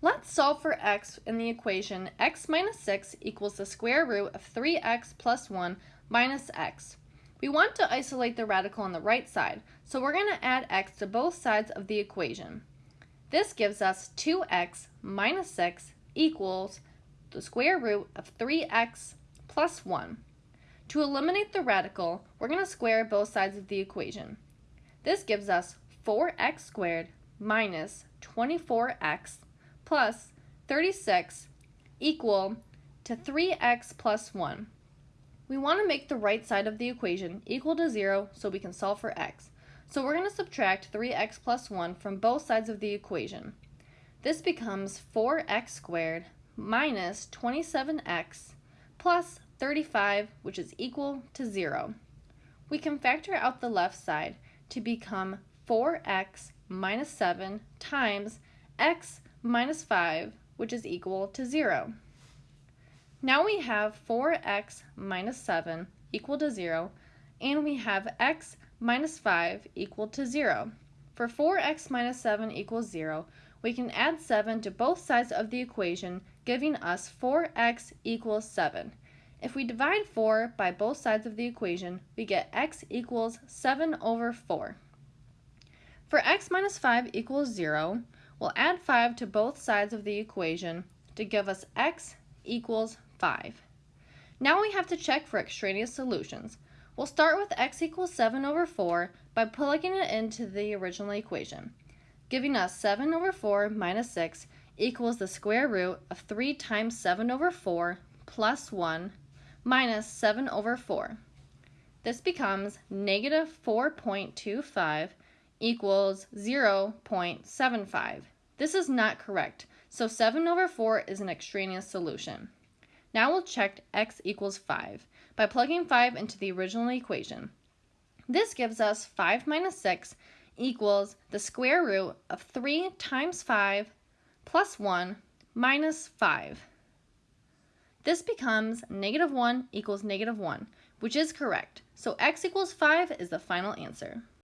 Let's solve for x in the equation x minus 6 equals the square root of 3x plus 1 minus x. We want to isolate the radical on the right side, so we're going to add x to both sides of the equation. This gives us 2x minus 6 equals the square root of 3x plus 1. To eliminate the radical, we're going to square both sides of the equation. This gives us 4x squared minus 24x plus 36 equal to 3x plus 1. We want to make the right side of the equation equal to 0 so we can solve for x. So we're going to subtract 3x plus 1 from both sides of the equation. This becomes 4x squared minus 27x plus 35, which is equal to 0. We can factor out the left side to become 4x minus 7 times x minus 5, which is equal to 0. Now we have 4x minus 7 equal to 0, and we have x minus 5 equal to 0. For 4x minus 7 equals 0, we can add 7 to both sides of the equation, giving us 4x equals 7. If we divide 4 by both sides of the equation, we get x equals 7 over 4. For x minus 5 equals 0, we'll add 5 to both sides of the equation to give us x equals 5. Now we have to check for extraneous solutions. We'll start with x equals 7 over 4 by plugging it into the original equation, giving us 7 over 4 minus 6 equals the square root of 3 times 7 over 4 plus 1 minus 7 over 4. This becomes negative 4.25 equals 0.75. This is not correct, so 7 over 4 is an extraneous solution. Now we'll check x equals 5 by plugging 5 into the original equation. This gives us 5 minus 6 equals the square root of 3 times 5 plus 1 minus 5. This becomes negative 1 equals negative 1, which is correct. So x equals 5 is the final answer.